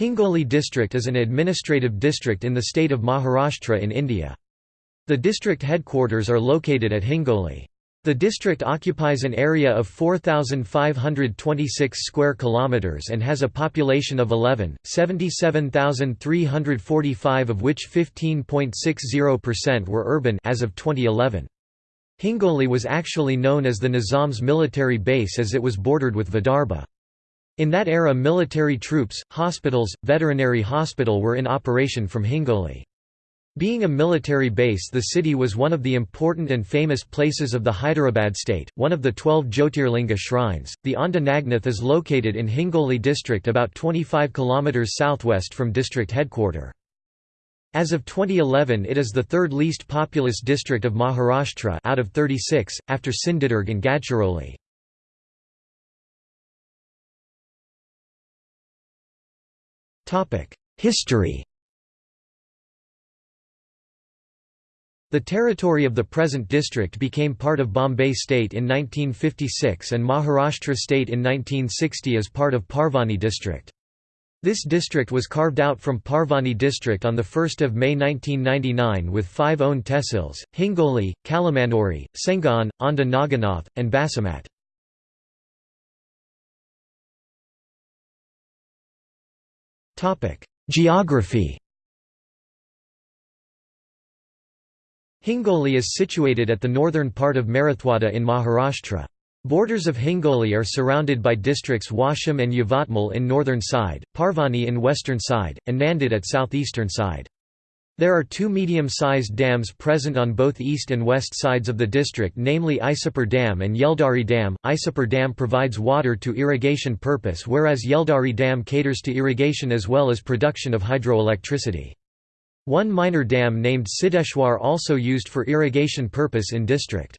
Hingoli district is an administrative district in the state of Maharashtra in India. The district headquarters are located at Hingoli. The district occupies an area of 4526 square kilometers and has a population of 11, 77,345 of which 15.60% were urban as of 2011. Hingoli was actually known as the Nizam's military base as it was bordered with Vidarbha. In that era military troops, hospitals, veterinary hospital were in operation from Hingoli. Being a military base the city was one of the important and famous places of the Hyderabad state, one of the twelve Jyotirlinga shrines. The Aundha Nagnath is located in Hingoli district about 25 km southwest from district headquarter. As of 2011 it is the third least populous district of Maharashtra out of 36, after Sindhudurg and Gadchiroli. History The territory of the present district became part of Bombay state in 1956 and Maharashtra state in 1960 as part of Parbhani district. This district was carved out from Parbhani district on 1 May 1999 with five own tehsils, Hingoli, Kalamnuri, Sengaon, Aundha Nagnath, and Basmath. Geography Hingoli is situated at the northern part of Marathwada in Maharashtra. Borders of Hingoli are surrounded by districts Washim and Yavatmal in northern side, Parbhani in western side, and Nanded at southeastern side. There are two medium-sized dams present on both east and west sides of the district namely Isapur Dam and Yeldari Dam. Isapur Dam provides water to irrigation purpose whereas Yeldari Dam caters to irrigation as well as production of hydroelectricity. One minor dam named Siddheshwar also used for irrigation purpose in district.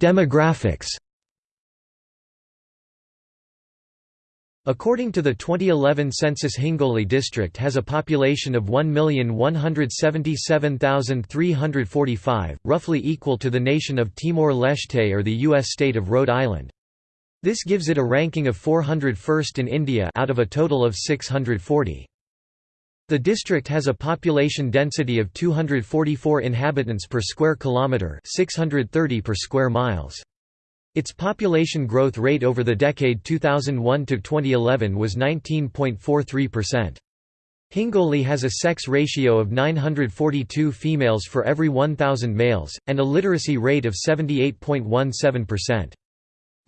Demographics According to the 2011 census Hingoli district has a population of 1,177,345, roughly equal to the nation of Timor-Leste or the U.S. state of Rhode Island. This gives it a ranking of 401st in India out of a total of 640. The district has a population density of 244 inhabitants per square kilometre 630 per square miles. Its population growth rate over the decade 2001 to 2011 was 19.43%. Hingoli has a sex ratio of 942 females for every 1,000 males, and a literacy rate of 78.17%.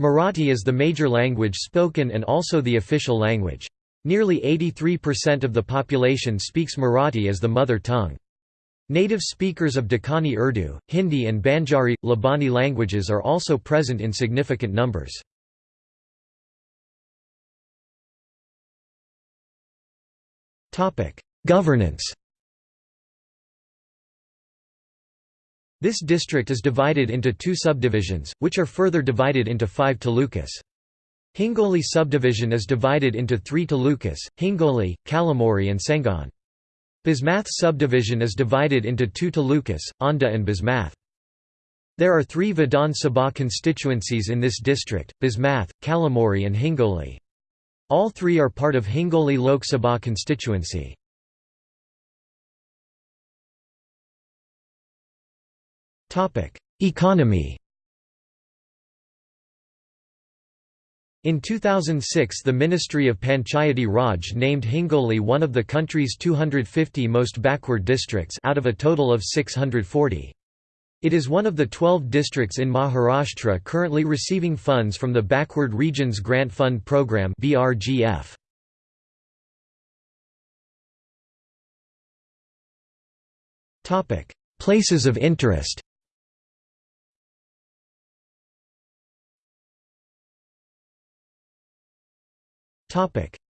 Marathi is the major language spoken and also the official language. Nearly 83% of the population speaks Marathi as the mother tongue. Native speakers of Dakani Urdu, Hindi and Banjari, Labani languages are also present in significant numbers. Governance This district is divided into two subdivisions, which are further divided into five talukas. Hingoli subdivision is divided into three talukas, Hingoli, Kalamnuri and Sengaon. Bismath subdivision is divided into two talukas, Aundha and Bismath. There are three Vidhan Sabha constituencies in this district, Bismath, Kalamnuri and Hingoli. All three are part of Hingoli Lok Sabha constituency. Economy In 2006 the Ministry of Panchayati Raj named Hingoli one of the country's 250 most backward districts out of a total of 640. It is one of the 12 districts in Maharashtra currently receiving funds from the Backward Regions Grant Fund Program BRGF. Places of interest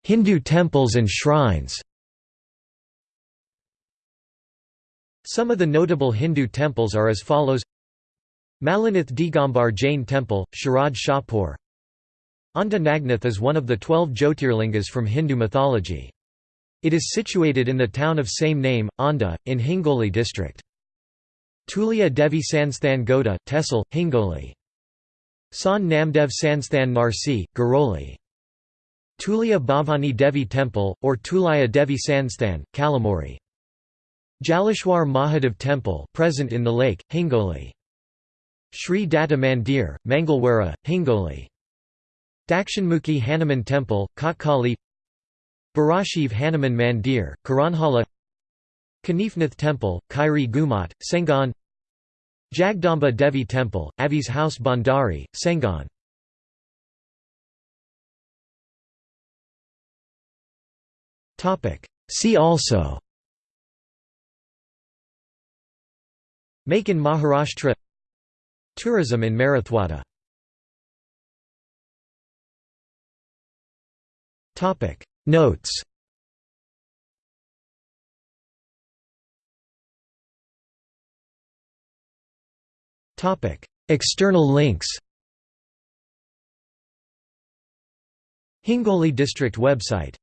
Hindu temples and shrines Some of the notable Hindu temples are as follows. Mallinath Digambar Jain Temple, Sharad Shahpur. Aundha Nagnath is one of the twelve Jyotirlingas from Hindu mythology. It is situated in the town of same name, Aundha, in Hingoli district. Tulia Devi Sansthan Goda, Tehsil, Hingoli. San Namdev Sansthan Narsi, Garoli Tulia Bhavani Devi Temple, or Tulaya Devi Sansthan, Kalamnuri Jaleshwar Mahadev Temple present in the lake, Hingoli. Sri Datta Mandir, Mangalwara, Hingoli. Dakshinmukhi Hanuman Temple, Kotkali Barashiv Hanuman Mandir, Karanhala. Kanifnath Temple, Kairi Gumat, Sengaon. Jagdamba Devi Temple, Avi's House Bandari, Sengaon See also. Make in Maharashtra. Tourism in Marathwada. Notes. External links. Hingoli District website